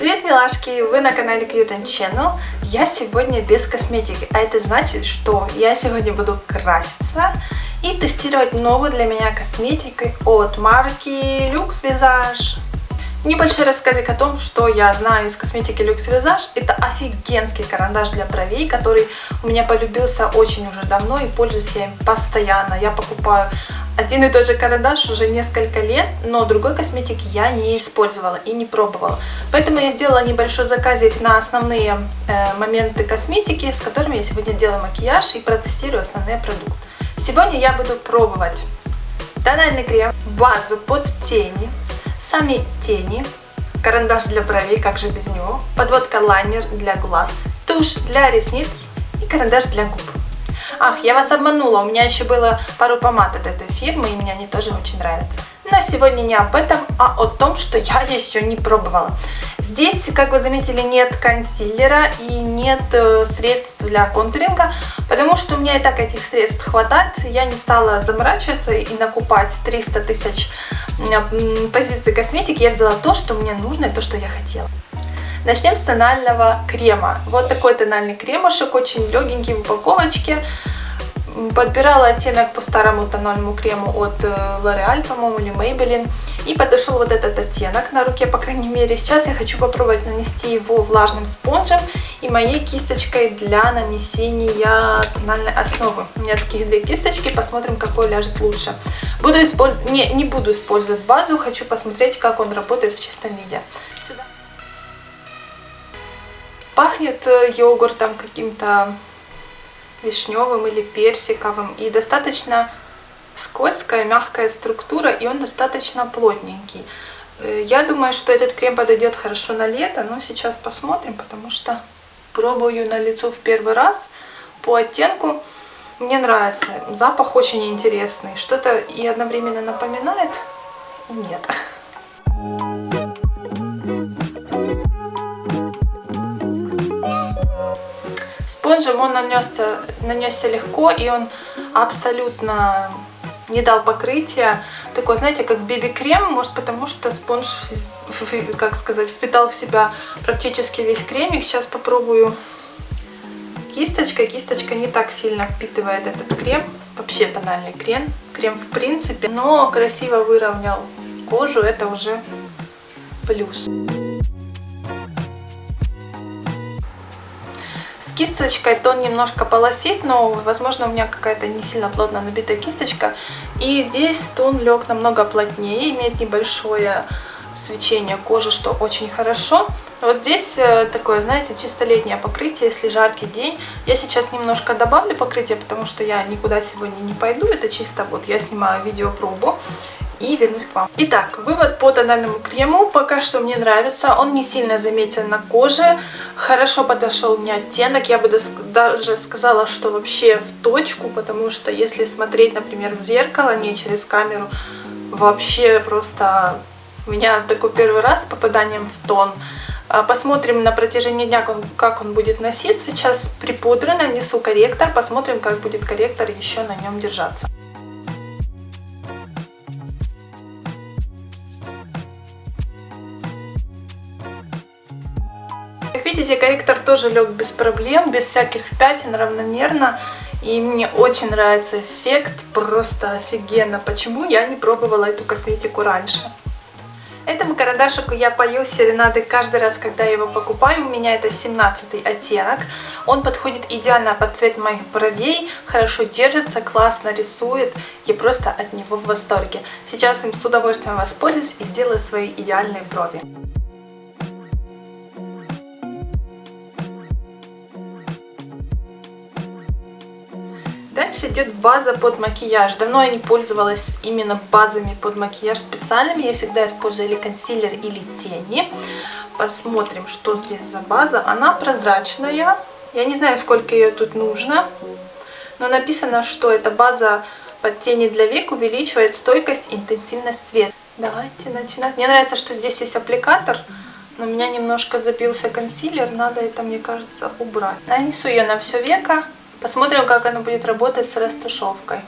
Привет, милашки! Вы на канале Cute Channel. Я сегодня без косметики, а это значит, что я сегодня буду краситься и тестировать новую для меня косметику от марки Lux Visage. Небольшой рассказик о том, что я знаю из косметики Lux Visage. Это офигенский карандаш для бровей, который у меня полюбился очень уже давно и пользуюсь я им постоянно. Я покупаю один и тот же карандаш уже несколько лет, но другой косметики я не использовала и не пробовала. Поэтому я сделала небольшой заказик на основные э, моменты косметики, с которыми я сегодня сделаю макияж и протестирую основные продукты. Сегодня я буду пробовать тональный крем, базу под тени, сами тени, карандаш для бровей, как же без него, подводка лайнер для глаз, тушь для ресниц и карандаш для губ. Ах, я вас обманула, у меня еще было пару помад от этой фирмы, и мне они тоже очень нравятся. Но сегодня не об этом, а о том, что я еще не пробовала. Здесь, как вы заметили, нет консилера и нет э, средств для контуринга, потому что у меня и так этих средств хватает. Я не стала заморачиваться и накупать 300 тысяч позиций косметики. Я взяла то, что мне нужно и то, что я хотела. Начнем с тонального крема. Вот такой тональный кремушек, очень легенький в упаковочке. Подбирала оттенок по старому тональному крему от э, L'Oreal, по-моему, или Maybelline. И подошел вот этот оттенок на руке, по крайней мере. Сейчас я хочу попробовать нанести его влажным спонжем и моей кисточкой для нанесения тональной основы. У меня таких две кисточки, посмотрим, какой ляжет лучше. Буду использ... не, не буду использовать базу, хочу посмотреть, как он работает в чистом виде. Пахнет э, йогуртом каким-то вишневым или персиковым. И достаточно скользкая, мягкая структура, и он достаточно плотненький. Э, я думаю, что этот крем подойдет хорошо на лето, но сейчас посмотрим, потому что пробую на лицо в первый раз. По оттенку мне нравится. Запах очень интересный. Что-то и одновременно напоминает, и нет. Спонжем он нанесся, нанесся легко, и он абсолютно не дал покрытия. Такой, знаете, как биби-крем, может потому что спонж, как сказать, впитал в себя практически весь кремик. Сейчас попробую кисточкой. Кисточка не так сильно впитывает этот крем. Вообще тональный крем. Крем в принципе. Но красиво выровнял кожу. Это уже плюс. Кисточкой тон немножко полосит, но, возможно, у меня какая-то не сильно плотно набитая кисточка. И здесь тон лег намного плотнее, имеет небольшое свечение кожи, что очень хорошо. Вот здесь э, такое, знаете, чисто летнее покрытие, если жаркий день. Я сейчас немножко добавлю покрытие, потому что я никуда сегодня не пойду. Это чисто вот я снимаю видеопробу и вернусь к вам. Итак, вывод по тональному крему пока что мне нравится. Он не сильно заметен на коже. Хорошо подошел мне оттенок. Я бы даже сказала, что вообще в точку, потому что если смотреть, например, в зеркало, не через камеру, вообще просто у меня такой первый раз с попаданием в тон. А, посмотрим на протяжении дня, как он будет носиться. Сейчас припудрю, нанесу корректор. Посмотрим, как будет корректор еще на нем держаться. Видите, корректор тоже лег без проблем, без всяких пятен, равномерно. И мне очень нравится эффект, просто офигенно. Почему я не пробовала эту косметику раньше? Этому карандашику я пою серенады каждый раз, когда я его покупаю. У меня это 17 оттенок. Он подходит идеально под цвет моих бровей, хорошо держится, классно рисует. Я просто от него в восторге. Сейчас им с удовольствием воспользуюсь и сделаю свои идеальные брови. Дальше идет база под макияж. Давно я не пользовалась именно базами под макияж специальными. Я всегда использую или консилер, или тени. Посмотрим, что здесь за база. Она прозрачная. Я не знаю, сколько ее тут нужно. Но написано, что эта база под тени для век увеличивает стойкость, интенсивность света. Давайте начинать. Мне нравится, что здесь есть аппликатор. Но у меня немножко забился консилер. Надо это, мне кажется, убрать. Нанесу ее на все веко. Посмотрим, как она будет работать с растушевкой.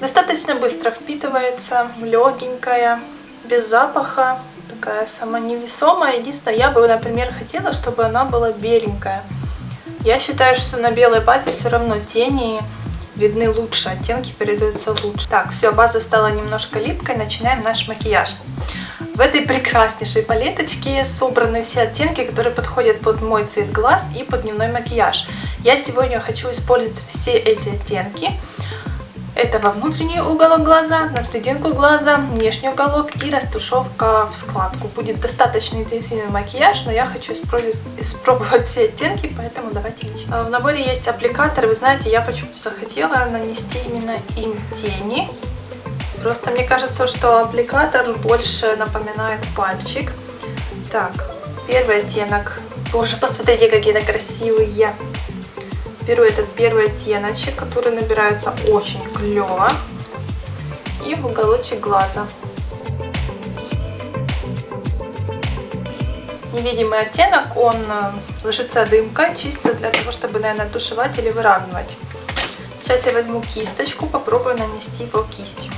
Достаточно быстро впитывается, легенькая, без запаха. такая сама невесомая. Единственное, я бы, например, хотела, чтобы она была беленькая. Я считаю, что на белой базе все равно тени видны лучше, оттенки передаются лучше. Так, все, база стала немножко липкой, начинаем наш макияж. В этой прекраснейшей палеточке собраны все оттенки, которые подходят под мой цвет глаз и под дневной макияж. Я сегодня хочу использовать все эти оттенки. Это во внутренний уголок глаза, на серединку глаза, внешний уголок и растушевка в складку. Будет достаточно интенсивный макияж, но я хочу испробовать все оттенки, поэтому давайте начнем. А, в наборе есть аппликатор, вы знаете, я почему-то захотела нанести именно им тени. Просто мне кажется, что аппликатор больше напоминает пальчик. Так, первый оттенок. Боже, посмотрите, какие они красивые беру этот первый оттеночек, который набирается очень клево. И в уголочек глаза. Невидимый оттенок, он э, ложится дымкой, чисто для того, чтобы, наверное, тушевать или выравнивать. Сейчас я возьму кисточку, попробую нанести его кистью.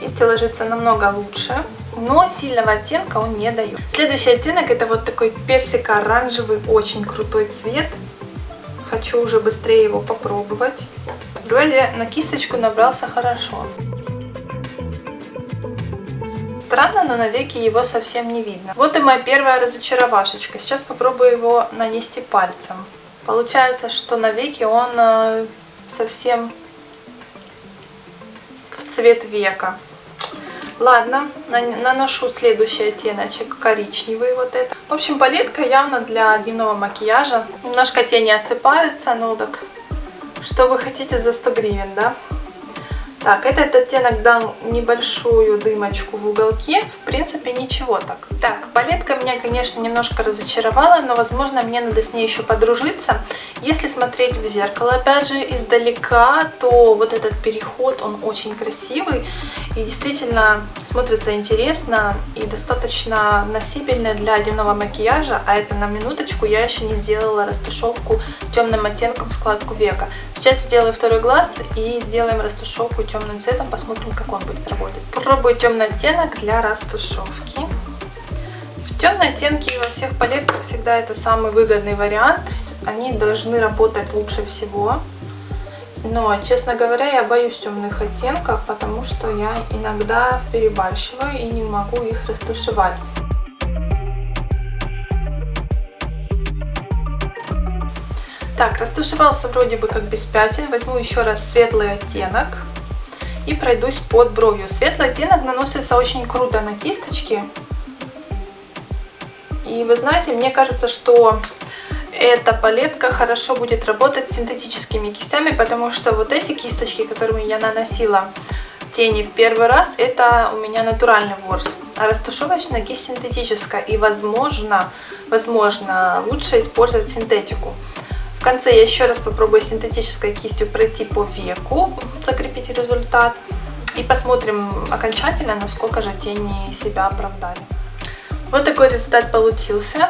Кистью ложится намного лучше но сильного оттенка он не дает. Следующий оттенок это вот такой персико-оранжевый, очень крутой цвет. Хочу уже быстрее его попробовать. Вроде на кисточку набрался хорошо. Странно, но на веки его совсем не видно. Вот и моя первая разочаровашечка. Сейчас попробую его нанести пальцем. Получается, что на веки он э, совсем в цвет века. Ладно, наношу следующий оттеночек, коричневый вот это. В общем, палетка явно для дневного макияжа. Немножко тени осыпаются, ну так, что вы хотите за 100 гривен, да? Так, этот оттенок дал небольшую дымочку в уголке. В принципе, ничего так. Так, палетка меня, конечно, немножко разочаровала, но, возможно, мне надо с ней еще подружиться. Если смотреть в зеркало, опять же, издалека, то вот этот переход, он очень красивый. И действительно смотрится интересно и достаточно носибельно для дневного макияжа. А это на минуточку я еще не сделала растушевку темным оттенком складку века. Сейчас сделаю второй глаз и сделаем растушевку темным цветом, посмотрим, как он будет работать. Попробую темный оттенок для растушевки. Темные оттенки во всех палетках всегда это самый выгодный вариант. Они должны работать лучше всего. Но, честно говоря, я боюсь темных оттенков, потому что я иногда перебарщиваю и не могу их растушевать. Так, растушевался вроде бы как без пятен. Возьму еще раз светлый оттенок и пройдусь под бровью. Светлый оттенок наносится очень круто на кисточки. И вы знаете, мне кажется, что эта палетка хорошо будет работать с синтетическими кистями, потому что вот эти кисточки, которыми я наносила тени в первый раз, это у меня натуральный ворс. А растушевочная кисть синтетическая. И возможно, возможно лучше использовать синтетику. В конце я еще раз попробую синтетической кистью пройти по веку, закрепить результат. И посмотрим окончательно, насколько же тени себя оправдали. Вот такой результат получился.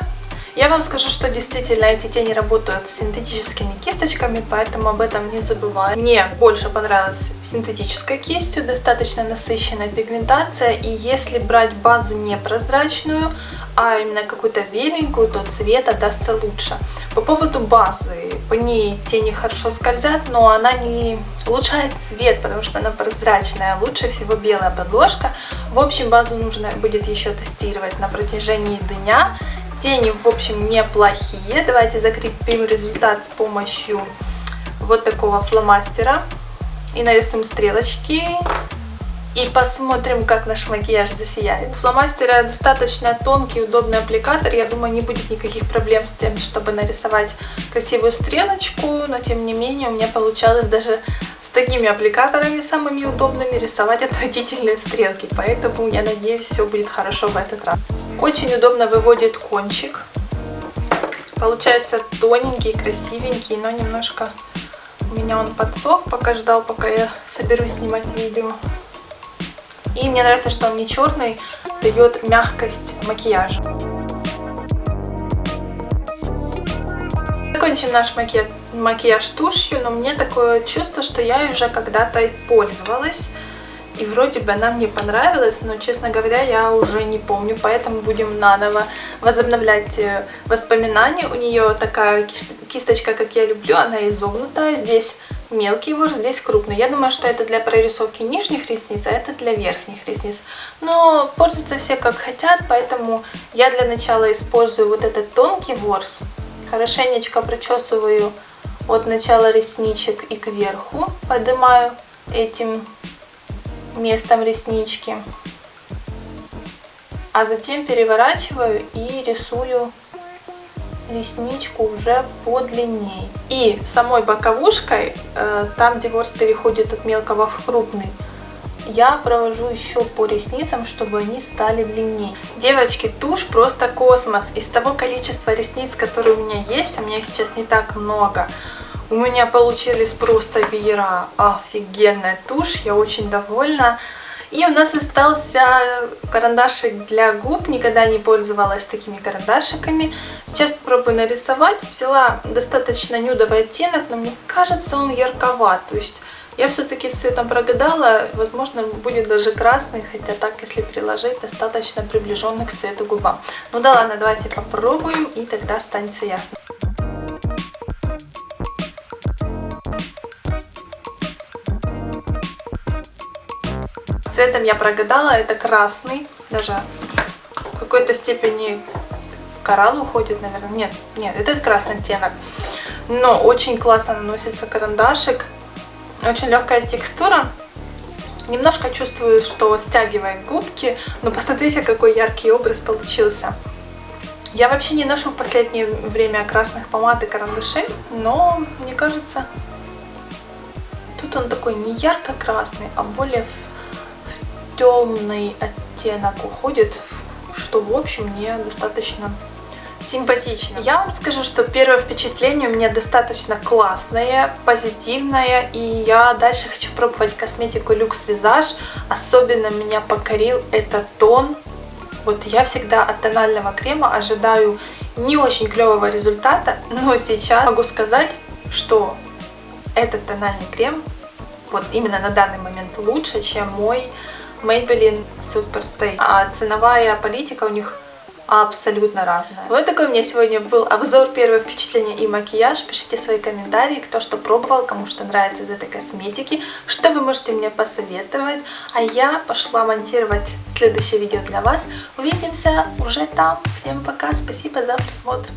Я вам скажу, что действительно эти тени работают с синтетическими кисточками, поэтому об этом не забываю. Мне больше понравилась синтетической кистью, достаточно насыщенная пигментация. И если брать базу не прозрачную, а именно какую-то беленькую, то цвет отдастся лучше. По поводу базы, по ней тени хорошо скользят, но она не улучшает цвет, потому что она прозрачная. Лучше всего белая подложка. В общем, базу нужно будет еще тестировать на протяжении дня. Тени, в общем, неплохие. Давайте закрепим результат с помощью вот такого фломастера. И нарисуем стрелочки. И посмотрим, как наш макияж засияет. У фломастера достаточно тонкий, удобный аппликатор. Я думаю, не будет никаких проблем с тем, чтобы нарисовать красивую стрелочку. Но, тем не менее, у меня получалось даже с такими аппликаторами самыми удобными рисовать отвратительные стрелки. Поэтому я надеюсь, все будет хорошо в этот раз. Очень удобно выводит кончик. Получается тоненький, красивенький, но немножко у меня он подсох, пока ждал, пока я соберусь снимать видео. И мне нравится, что он не черный, дает мягкость макияжа. Закончим наш макияж, макияж тушью, но мне такое чувство, что я уже когда-то пользовалась. И вроде бы она мне понравилась, но, честно говоря, я уже не помню, поэтому будем наново возобновлять э, воспоминания. У нее такая кисточка, как я люблю, она изогнутая. Здесь мелкий ворс, здесь крупный. Я думаю, что это для прорисовки нижних ресниц, а это для верхних ресниц. Но пользуются все как хотят, поэтому я для начала использую вот этот тонкий ворс. Хорошенечко прочесываю от начала ресничек и кверху, поднимаю этим местом реснички. А затем переворачиваю и рисую ресничку уже подлинней. И самой боковушкой, э, там где ворс переходит от мелкого в крупный, я провожу еще по ресницам, чтобы они стали длиннее. Девочки, тушь просто космос. Из того количества ресниц, которые у меня есть, а у меня их сейчас не так много, у меня получились просто веера. Офигенная тушь, я очень довольна. И у нас остался карандашик для губ. Никогда не пользовалась такими карандашиками. Сейчас попробую нарисовать. Взяла достаточно нюдовый оттенок, но мне кажется, он ярковат. То есть я все-таки с цветом прогадала. Возможно, будет даже красный, хотя так, если приложить, достаточно приближенный к цвету губам. Ну да ладно, давайте попробуем, и тогда станется ясно. Цветом я прогадала, это красный, даже в какой-то степени коралл уходит, наверное. Нет, нет, это красный оттенок. Но очень классно наносится карандашик, очень легкая текстура. Немножко чувствую, что стягивает губки, но посмотрите, какой яркий образ получился. Я вообще не ношу в последнее время красных помад и карандашей, но мне кажется, тут он такой не ярко-красный, а более темный оттенок уходит, что в общем мне достаточно симпатично. Я вам скажу, что первое впечатление у меня достаточно классное, позитивное, и я дальше хочу пробовать косметику Люкс Визаж. Особенно меня покорил этот тон. Вот я всегда от тонального крема ожидаю не очень клевого результата, но сейчас могу сказать, что этот тональный крем вот именно на данный момент лучше, чем мой Maybelline Superstay. А ценовая политика у них абсолютно разная. Вот такой у меня сегодня был обзор, первое впечатление и макияж. Пишите свои комментарии, кто что пробовал, кому что нравится из этой косметики, что вы можете мне посоветовать. А я пошла монтировать следующее видео для вас. Увидимся уже там. Всем пока, спасибо за просмотр.